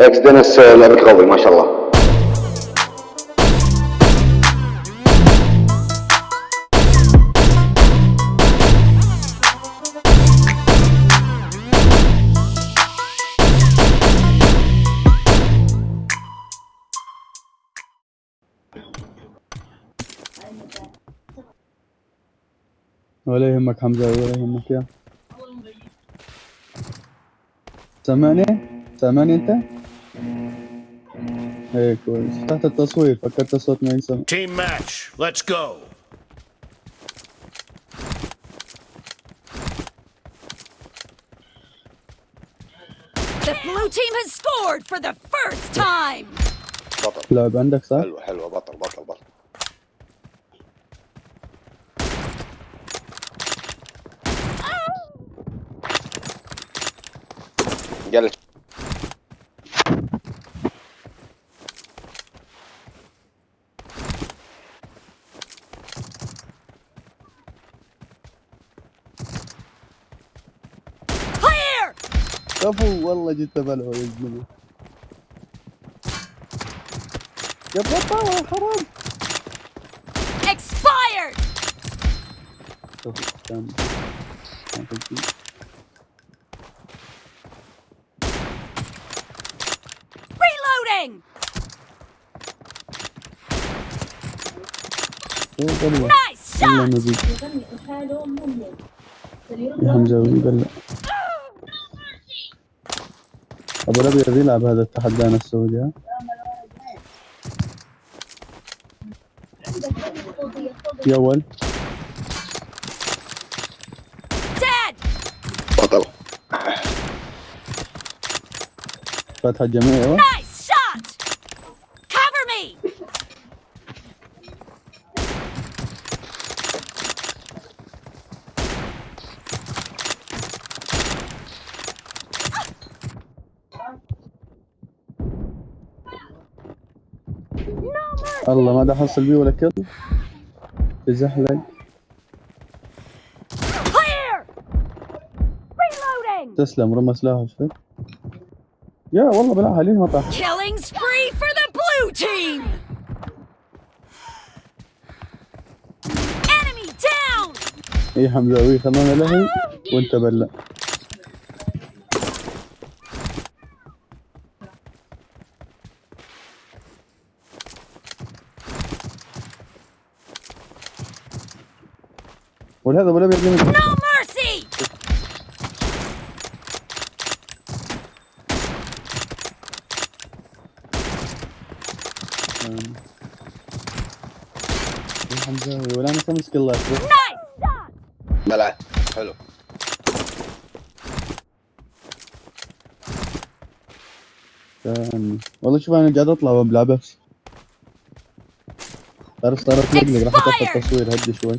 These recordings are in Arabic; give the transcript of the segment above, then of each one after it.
إكس آه، لعبك قوي ما شاء الله ولا يهمك حمزة ولا يهمك يا سامعني؟ سامعني أنت؟ إيه كويس تحت التصوير فكرت الصوت ما ينسمع Team match. Let's go. The blue team has scored for the first time! بطل لعب عندك صح؟ حلوة حلوة بطل بطل بطل جلس كفو والله جيت بلعه يا زلمه يا بطل يا حرام Expired! Reloading! Nice shot! حمزة بلع أبو الابيض يلعب هذا التحدانا السعودي ها؟ يا ول Dead! بطل فتح الجميع يا ول Nice shot! Cover me! الله ما ده حصل بيه ولا كذا تزحلق! تسلم رمى سلاحه شفت يا والله بلعها ليه ما طاح؟ Killing spree for the blue team! Enemy down! اي حمزاوي خلونا لهي وأنت بلع. الابيض ليه No mercy! يا حمزاوي ولا أنا خمس كلات Nice! shot! بلع. حلو. والله شوف أنا قاعد أطلع وأبلع بس. تعرف صارت مقلق راح اطفي. التصوير هدي شوي.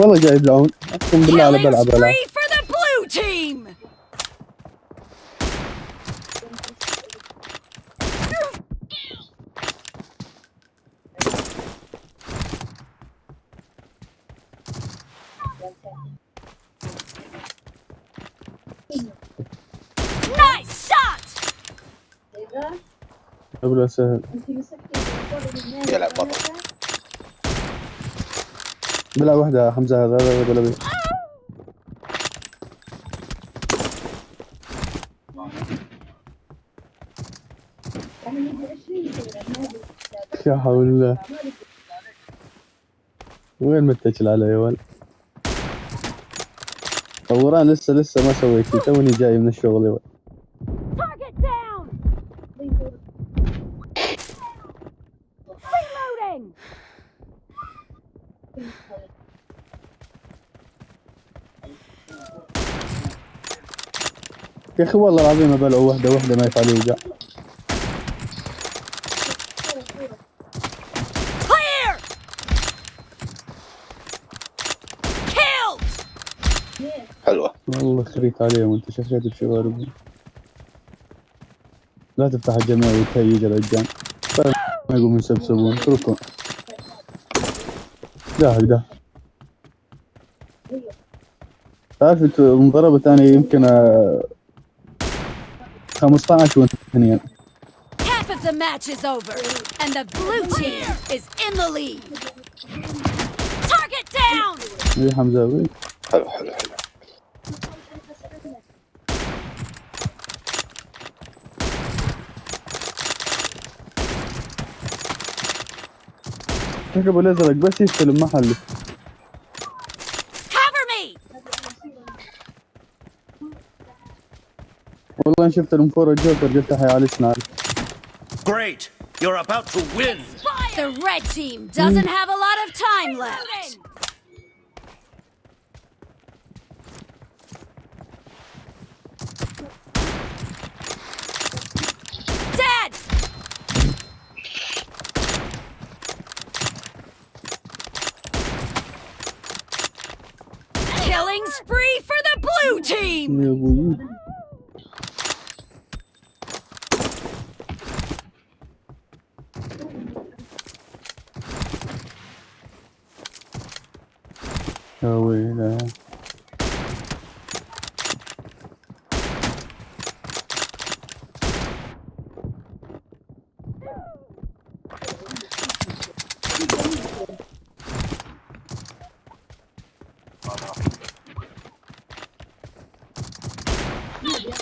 والله جاي يبلعون أقسم بالله على بلعب! قبل سهل. يلعب بطل بلع واحدة حمزة هذا ابو الابيض يا حول الله. وين متكل علي يا ولد طوران لسه لسه ما سويت توني جاي من الشغل يا ولد Target down! Reloading! يا أخي والله العظيم أبلعوا وحدة وحدة ما يفعل يوقع Clear! Killed! حلوة. والله خريت عليهم أنت شفيت بشوارب لا تفتح الجميع وتهيج الرجال طيب ما يقومون يسبسبون. اتركهم. داهق ده. تعرف أنت مضربة ثانية يمكن آه، 15 وانت اثنين Half of the match is over, and the blue team is in the lead. Target down! ايه حمزاوي حلو حلو حلو ركبوا الازرق بس يستلم محله والله انا شفت المفور الجوكر قلت حي على سناير Great. You're about to win. The red team doesn't have a lot of time left. Dead! Killing spree for the blue team! يا أبوي يا ويلي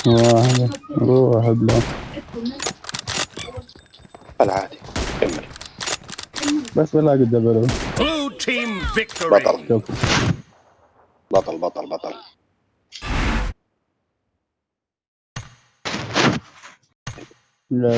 واحد روح بلا العادي. كمل. بس بلا قد بلو Blue team victory. بطل بطل بطل بطل. لا.